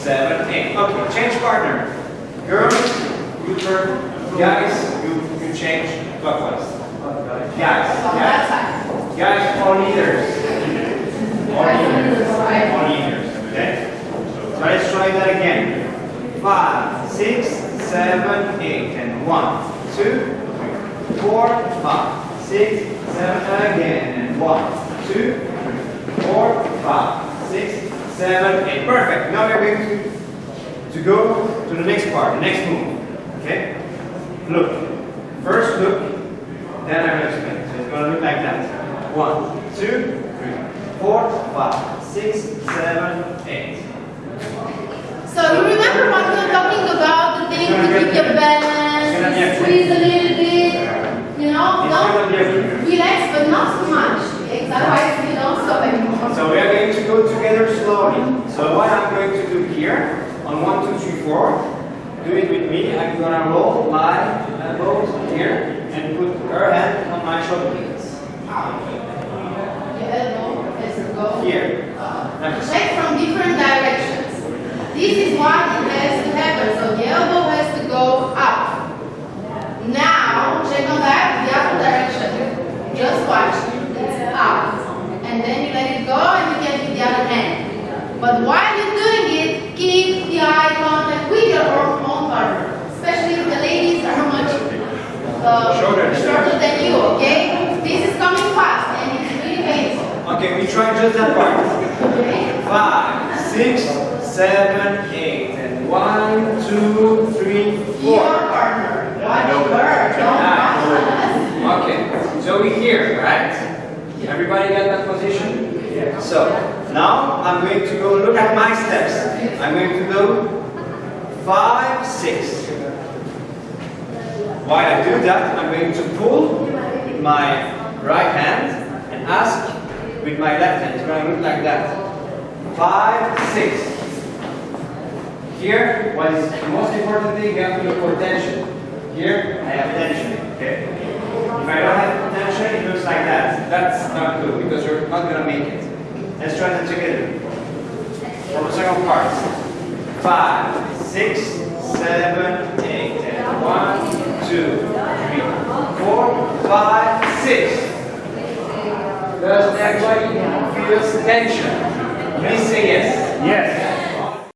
seven, eight. Okay, change partner. Girls, you turn. Guys, you, you change clockwise. Guys, guys, guys, all leaders. All leaders. All leaders, okay? So let's try that again. Five, six, seven, eight, and one, two, three, four, five, six, seven, again, and one, two, three, four, five, six, seven, eight. Perfect. Now we're going to, to go to the next part, the next move. Okay? Look. First look, then I will explain. So it's going to look like that. One, two, three, four, five, six, seven, eight. So you remember what we were talking about, the thing to keep your balance, squeeze a little bit, you know, It's don't to be a relax, but not too much. Otherwise you don't stop anymore. So we are going to go together slowly. So what I'm going to do here, on one, two, three, four, do it with me. I'm gonna roll my elbows here and put her hand on my shoulder blades. Your elbow has to go. Here. Uh, like. Check from different directions. This is what it has to happen. So the elbow has to go up. Now, check on that, the other direction. Just watch. It's up. And then you let it go and you get with the other hand. But while you're doing it, keep the eye contact with your own own partner. Especially if the ladies are much uh, Shorter. shorter than you, okay? This is coming fast and it's really painful. Okay, we try just that part. Okay? Five, six, seven, eight, and one, two, three, Your partner. Watch know her. that. Don't watch us. Okay, so we here, right? Everybody got that position? So, now I'm going to go look at my steps. I'm going to go five, six. While I do that, I'm going to pull my right hand and ask with my left hand. It's going to look like that. Five, six. Here, what is the most important thing, you have to look for tension. Here, I have tension, okay? If I don't have tension, it looks like that. That's not good because you're not gonna make it. Let's try that together. For the second part. Five, six, seven, eight, and one, two, three, four, five, six. Does everybody feels tension? Please say yes. Yes.